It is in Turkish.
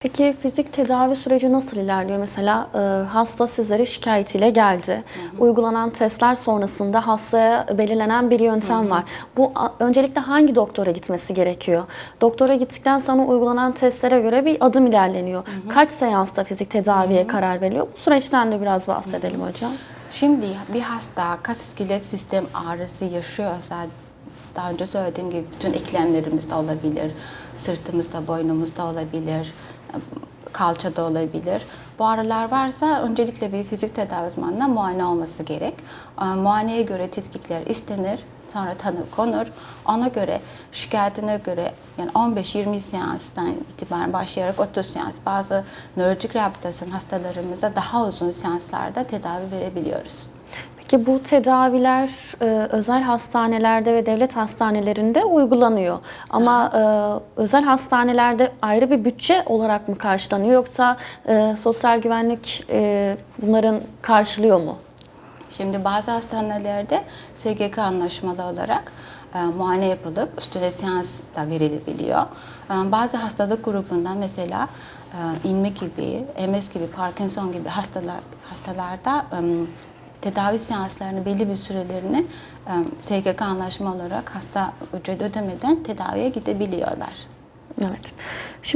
Peki fizik tedavi süreci nasıl ilerliyor? Mesela e, hasta sizlere şikayetiyle geldi. Uygulanan testler sonrasında hastaya belirlenen bir yöntem var. Bu a- öncelikle hangi doktora gitmesi gerekiyor? Doktora gittikten sonra uygulanan testlere göre bir adım ilerleniyor. Kaç seansta fizik tedaviye karar veriliyor? Bu süreçten de biraz bahsedelim hocam. Şimdi bir hasta kas iskelet sistem ağrısı yaşıyorsa daha önce söylediğim gibi bütün eklemlerimizde olabilir, sırtımızda, boynumuzda olabilir, kalçada olabilir. Bu ağrılar varsa öncelikle bir fizik tedavi uzmanına muayene olması gerek. Ee, Muayeneye göre tetkikler istenir, sonra tanı konur. Ona göre şikayetine göre yani 15-20 seanstan itibaren başlayarak 30 seans bazı nörolojik rehabilitasyon hastalarımıza daha uzun seanslarda tedavi verebiliyoruz. Peki bu tedaviler e, özel hastanelerde ve devlet hastanelerinde uygulanıyor. Ama e, özel hastanelerde ayrı bir bütçe olarak mı karşılanıyor yoksa e, sosyal güvenlik e, bunların karşılıyor mu? Şimdi bazı hastanelerde SGK anlaşmalı olarak e, muayene yapılıp üstüne seans da verilebiliyor. E, bazı hastalık grubundan mesela e, inme gibi, MS gibi, Parkinson gibi hastalar hastalarda e, tedavi seanslarını belli bir sürelerini SGK anlaşma olarak hasta ücret ödemeden tedaviye gidebiliyorlar. Evet. Şimdi